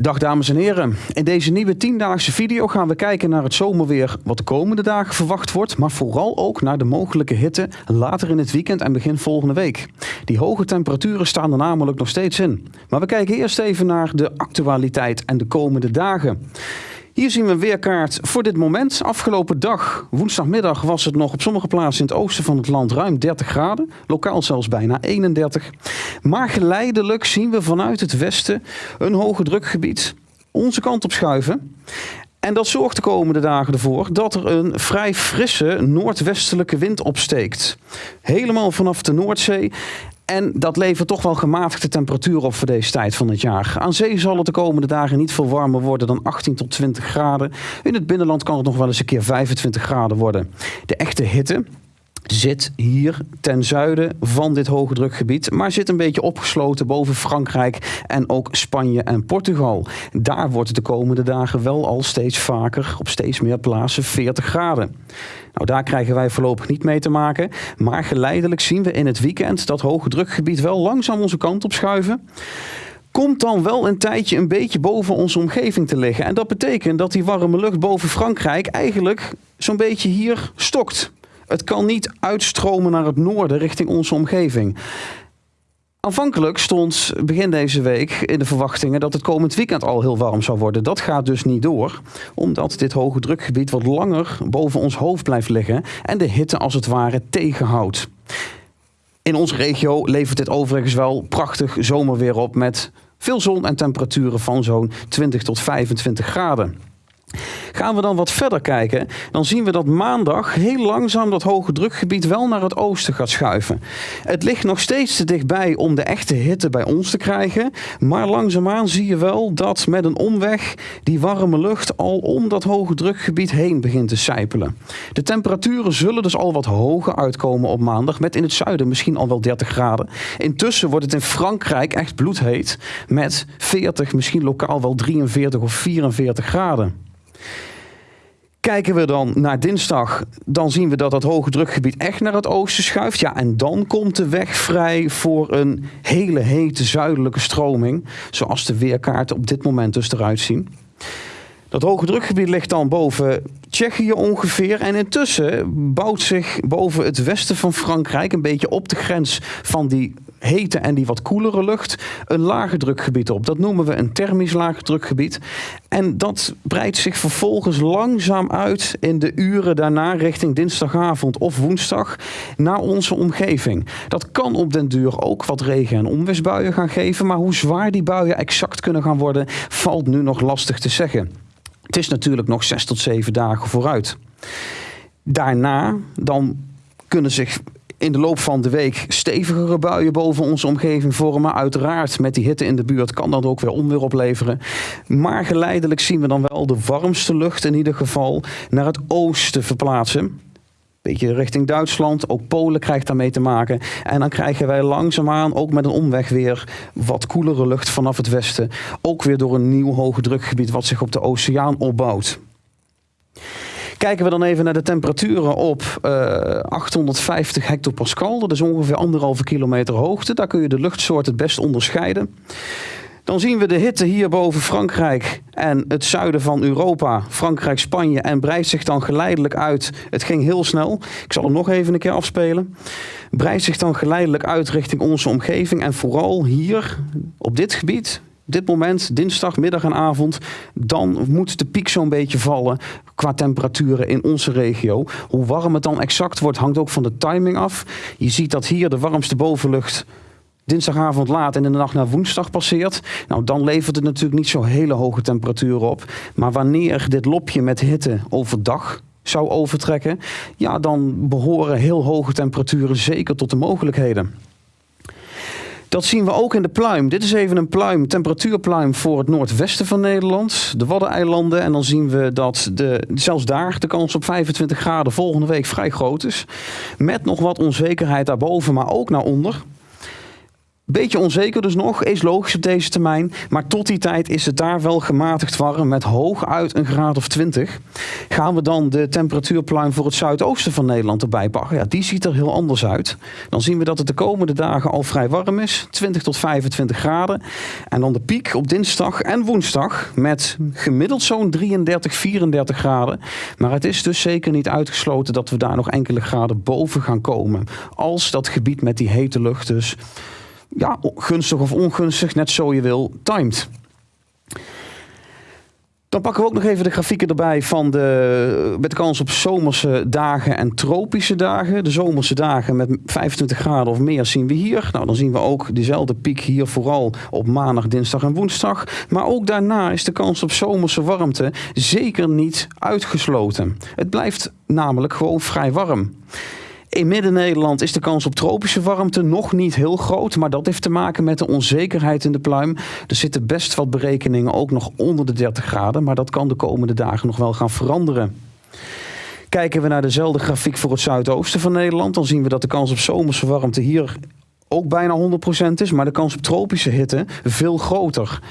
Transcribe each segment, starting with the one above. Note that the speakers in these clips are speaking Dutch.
Dag dames en heren. In deze nieuwe tiendaagse video gaan we kijken naar het zomerweer wat de komende dagen verwacht wordt, maar vooral ook naar de mogelijke hitte later in het weekend en begin volgende week. Die hoge temperaturen staan er namelijk nog steeds in. Maar we kijken eerst even naar de actualiteit en de komende dagen. Hier zien we een weerkaart voor dit moment. Afgelopen dag, woensdagmiddag, was het nog op sommige plaatsen in het oosten van het land ruim 30 graden. Lokaal zelfs bijna 31. Maar geleidelijk zien we vanuit het westen een hoge drukgebied onze kant op schuiven. En dat zorgt de komende dagen ervoor dat er een vrij frisse noordwestelijke wind opsteekt. Helemaal vanaf de Noordzee. En dat levert toch wel gematigde temperatuur op voor deze tijd van het jaar. Aan zee zal het de komende dagen niet veel warmer worden dan 18 tot 20 graden. In het binnenland kan het nog wel eens een keer 25 graden worden. De echte hitte, zit hier ten zuiden van dit hoge drukgebied, maar zit een beetje opgesloten boven Frankrijk en ook Spanje en Portugal. Daar wordt de komende dagen wel al steeds vaker op steeds meer plaatsen 40 graden. Nou, daar krijgen wij voorlopig niet mee te maken, maar geleidelijk zien we in het weekend dat hoge drukgebied wel langzaam onze kant op schuiven komt dan wel een tijdje een beetje boven onze omgeving te liggen. En dat betekent dat die warme lucht boven Frankrijk eigenlijk zo'n beetje hier stokt. Het kan niet uitstromen naar het noorden richting onze omgeving. Aanvankelijk stond begin deze week in de verwachtingen dat het komend weekend al heel warm zou worden. Dat gaat dus niet door, omdat dit hoge drukgebied wat langer boven ons hoofd blijft liggen en de hitte als het ware tegenhoudt. In onze regio levert dit overigens wel prachtig zomerweer op met veel zon en temperaturen van zo'n 20 tot 25 graden. Gaan we dan wat verder kijken, dan zien we dat maandag heel langzaam dat hoge drukgebied wel naar het oosten gaat schuiven. Het ligt nog steeds te dichtbij om de echte hitte bij ons te krijgen, maar langzaamaan zie je wel dat met een omweg die warme lucht al om dat hoge drukgebied heen begint te sijpelen. De temperaturen zullen dus al wat hoger uitkomen op maandag, met in het zuiden misschien al wel 30 graden. Intussen wordt het in Frankrijk echt bloedheet met 40, misschien lokaal wel 43 of 44 graden. Kijken we dan naar dinsdag, dan zien we dat dat hoge drukgebied echt naar het oosten schuift. Ja, en dan komt de weg vrij voor een hele hete zuidelijke stroming, zoals de weerkaarten op dit moment dus eruit zien. Dat hoge drukgebied ligt dan boven Tsjechië ongeveer. En intussen bouwt zich boven het westen van Frankrijk, een beetje op de grens van die hete en die wat koelere lucht, een lage drukgebied op. Dat noemen we een thermisch lage drukgebied. En dat breidt zich vervolgens langzaam uit in de uren daarna richting dinsdagavond of woensdag naar onze omgeving. Dat kan op den duur ook wat regen- en onweersbuien gaan geven, maar hoe zwaar die buien exact kunnen gaan worden, valt nu nog lastig te zeggen. Het is natuurlijk nog zes tot zeven dagen vooruit. Daarna dan kunnen zich in de loop van de week stevigere buien boven onze omgeving vormen. Uiteraard met die hitte in de buurt kan dat ook weer onweer opleveren. Maar geleidelijk zien we dan wel de warmste lucht in ieder geval naar het oosten verplaatsen. Beetje richting Duitsland, ook Polen krijgt daarmee te maken. En dan krijgen wij langzaamaan, ook met een omweg weer, wat koelere lucht vanaf het westen. Ook weer door een nieuw hoge drukgebied wat zich op de oceaan opbouwt. Kijken we dan even naar de temperaturen op uh, eh, 850 hectopascal. Dat is ongeveer anderhalve kilometer hoogte. Daar kun je de luchtsoort het best onderscheiden. Dan zien we de hitte hier boven Frankrijk en het zuiden van Europa, Frankrijk, Spanje en breidt zich dan geleidelijk uit. Het ging heel snel. Ik zal hem nog even een keer afspelen. Breidt zich dan geleidelijk uit richting onze omgeving en vooral hier op dit gebied, dit moment, dinsdag, middag en avond, dan moet de piek zo'n beetje vallen qua temperaturen in onze regio. Hoe warm het dan exact wordt, hangt ook van de timing af. Je ziet dat hier de warmste bovenlucht dinsdagavond laat en in de nacht naar woensdag passeert. Nou, dan levert het natuurlijk niet zo hele hoge temperaturen op. Maar wanneer dit lopje met hitte overdag zou overtrekken, ja, dan behoren heel hoge temperaturen zeker tot de mogelijkheden. Dat zien we ook in de pluim. Dit is even een pluim, temperatuurpluim voor het noordwesten van Nederland. De Waddeneilanden. En dan zien we dat de, zelfs daar de kans op 25 graden volgende week vrij groot is. Met nog wat onzekerheid daarboven, maar ook naar onder. Beetje onzeker dus nog, is logisch op deze termijn. Maar tot die tijd is het daar wel gematigd warm met hooguit een graad of 20. Gaan we dan de temperatuurpluim voor het zuidoosten van Nederland erbij pakken? Ja, die ziet er heel anders uit. Dan zien we dat het de komende dagen al vrij warm is. 20 tot 25 graden. En dan de piek op dinsdag en woensdag met gemiddeld zo'n 33, 34 graden. Maar het is dus zeker niet uitgesloten dat we daar nog enkele graden boven gaan komen. Als dat gebied met die hete lucht dus ja, gunstig of ongunstig, net zo je wil, timed. Dan pakken we ook nog even de grafieken erbij van de, met de kans op zomerse dagen en tropische dagen. De zomerse dagen met 25 graden of meer zien we hier. Nou, dan zien we ook dezelfde piek hier vooral op maandag, dinsdag en woensdag. Maar ook daarna is de kans op zomerse warmte zeker niet uitgesloten. Het blijft namelijk gewoon vrij warm. In Midden-Nederland is de kans op tropische warmte nog niet heel groot. Maar dat heeft te maken met de onzekerheid in de pluim. Er zitten best wat berekeningen ook nog onder de 30 graden. Maar dat kan de komende dagen nog wel gaan veranderen. Kijken we naar dezelfde grafiek voor het zuidoosten van Nederland, dan zien we dat de kans op zomerse warmte hier ook bijna 100% is, maar de kans op tropische hitte veel groter.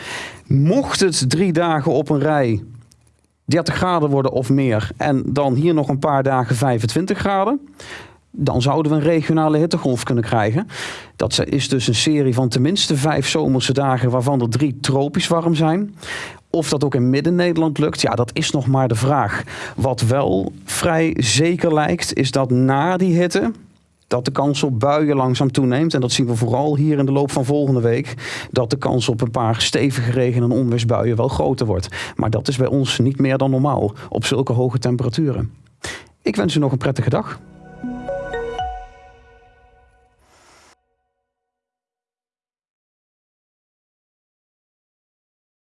Mocht het drie dagen op een rij 30 graden worden of meer en dan hier nog een paar dagen 25 graden, dan zouden we een regionale hittegolf kunnen krijgen. Dat is dus een serie van tenminste vijf zomerse dagen, waarvan er drie tropisch warm zijn. Of dat ook in Midden-Nederland lukt, ja, dat is nog maar de vraag. Wat wel vrij zeker lijkt, is dat na die hitte, dat de kans op buien langzaam toeneemt. En dat zien we vooral hier in de loop van volgende week. Dat de kans op een paar stevige regen- en onweersbuien wel groter wordt. Maar dat is bij ons niet meer dan normaal op zulke hoge temperaturen. Ik wens u nog een prettige dag.